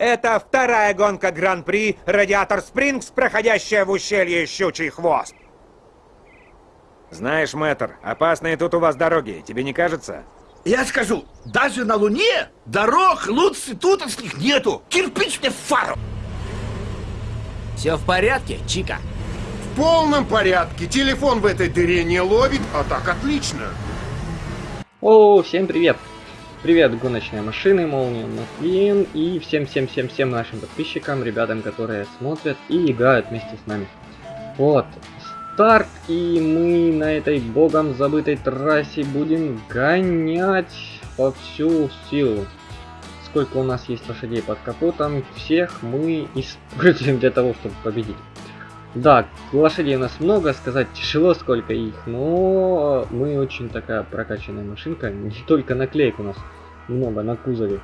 Это вторая гонка Гран-при Радиатор Спрингс, проходящая в ущелье Щучий Хвост. Знаешь, мэтр, опасные тут у вас дороги, тебе не кажется? Я скажу, даже на Луне дорог лучше тутошних нету. Кирпич мне в фару. Все в порядке, Чика? В полном порядке. Телефон в этой дыре не ловит, а так отлично. О, всем привет! Привет, гоночные машины, Молния Маквин и всем-всем-всем-всем нашим подписчикам, ребятам, которые смотрят и играют вместе с нами. Вот, старт, и мы на этой богом забытой трассе будем гонять по всю силу. Сколько у нас есть лошадей под капотом, всех мы используем для того, чтобы победить. Да, лошадей у нас много, сказать тяжело, сколько их, но мы очень такая прокачанная машинка, не только наклеек у нас много на кузове.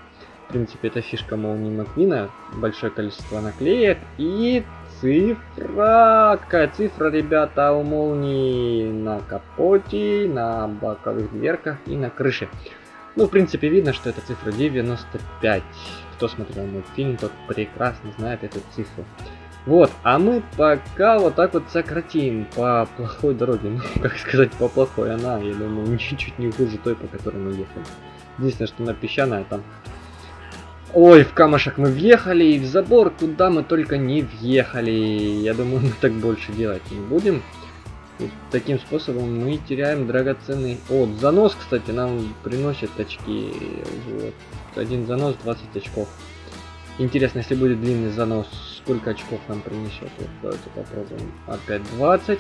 В принципе, это фишка молнии Маквина, большое количество наклеек и цифра. Какая цифра, ребята, у молнии на капоте, на боковых дверках и на крыше. Ну, в принципе, видно, что это цифра 95. Кто смотрел мой фильм, тот прекрасно знает эту цифру. Вот, а мы пока вот так вот сократим по плохой дороге. Ну, как сказать, по плохой она, я думаю, чуть-чуть не хуже той, по которой мы ехали. Единственное, что на песчаная там... Ой, в камушек мы въехали, и в забор, куда мы только не въехали. Я думаю, мы так больше делать не будем. И таким способом мы теряем драгоценный... О, занос, кстати, нам приносит очки. Вот. Один занос 20 очков. Интересно, если будет длинный занос, сколько очков нам принесет. Вот, давайте попробуем. Опять 20.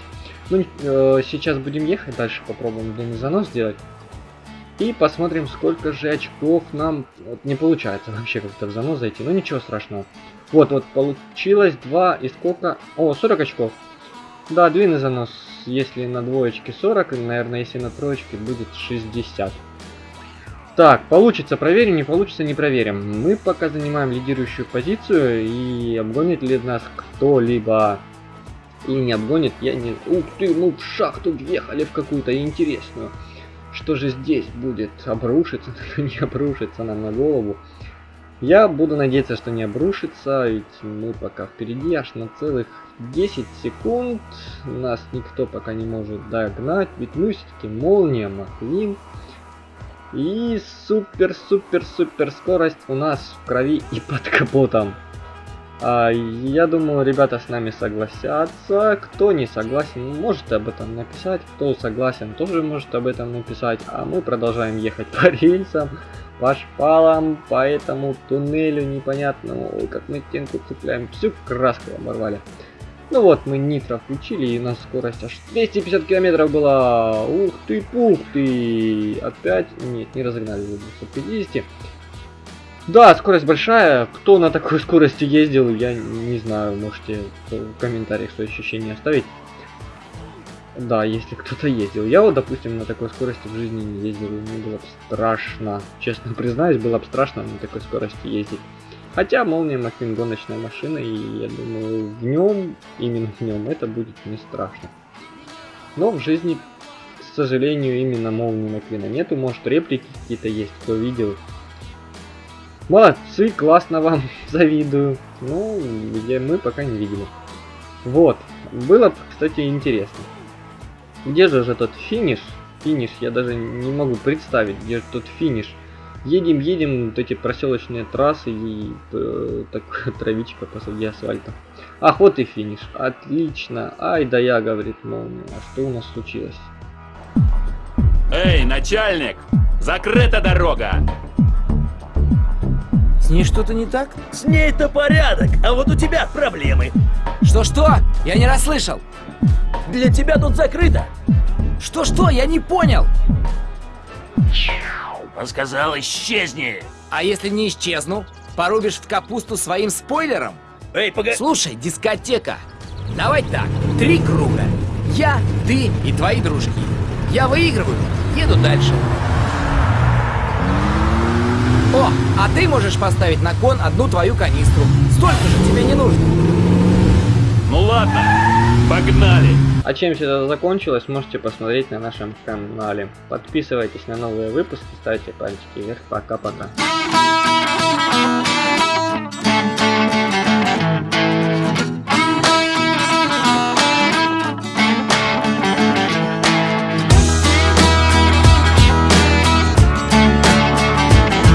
Ну, э, сейчас будем ехать дальше, попробуем длинный занос сделать. И посмотрим, сколько же очков нам... Вот не получается вообще как-то в занос зайти, но ничего страшного. Вот, вот, получилось 2 и сколько... О, 40 очков. Да, длинный занос. Если на двоечке 40, наверное, если на троечке будет 60. Так, получится, проверим, не получится, не проверим. Мы пока занимаем лидирующую позицию, и обгонит ли нас кто-либо или не обгонит, я не... Ух ты, мы в шахту въехали в какую-то интересную. Что же здесь будет? Обрушится, не обрушится нам на голову. Я буду надеяться, что не обрушится, ведь мы пока впереди аж на целых 10 секунд. Нас никто пока не может догнать, ведь мы все-таки молния Маквин. И супер-супер-супер скорость у нас в крови и под капотом. А, я думаю, ребята с нами согласятся. Кто не согласен, может об этом написать. Кто согласен, тоже может об этом написать. А мы продолжаем ехать по рельсам, по шпалам, по этому туннелю непонятному. Ой, как мы стенку цепляем. Всю краску оборвали. Ну вот, мы нитро включили, и у нас скорость аж 250 километров была. Ух ты, пух ты. Опять, нет, не разогнали до 250. Да, скорость большая. Кто на такой скорости ездил, я не знаю. Можете в комментариях свои ощущения оставить. Да, если кто-то ездил. Я вот, допустим, на такой скорости в жизни не ездил, мне было бы страшно. Честно признаюсь, было бы страшно на такой скорости ездить. Хотя Молния Маквин гоночная машина, и я думаю, в нем, именно в нем, это будет не страшно. Но в жизни, к сожалению, именно Молнии Маквина нету. Может, реплики какие-то есть, кто видел. Молодцы, классно вам, завидую. Ну, где мы пока не видели. Вот, было, кстати, интересно. Где же же тот финиш? Финиш, я даже не могу представить, где же тот финиш. Едем, едем, вот эти проселочные трассы и э, так, травичка посреди асфальта. Ах, вот и финиш. Отлично. Ай да я, говорит молния. А что у нас случилось? Эй, начальник! Закрыта дорога! С ней что-то не так? С ней-то порядок, а вот у тебя проблемы. Что-что? Я не расслышал. Для тебя тут закрыто. Что-что? Я не понял. Он сказал, исчезни. А если не исчезну? Порубишь в капусту своим спойлером? Эй, погоди. Слушай, дискотека. Давай так, три круга. Я, ты и твои дружки. Я выигрываю, еду дальше. О, а ты можешь поставить на кон одну твою канистру. Столько же тебе не нужно. Ну ладно, погнали! А чем все это закончилось, можете посмотреть на нашем канале. Подписывайтесь на новые выпуски, ставьте пальчики вверх. Пока-пока.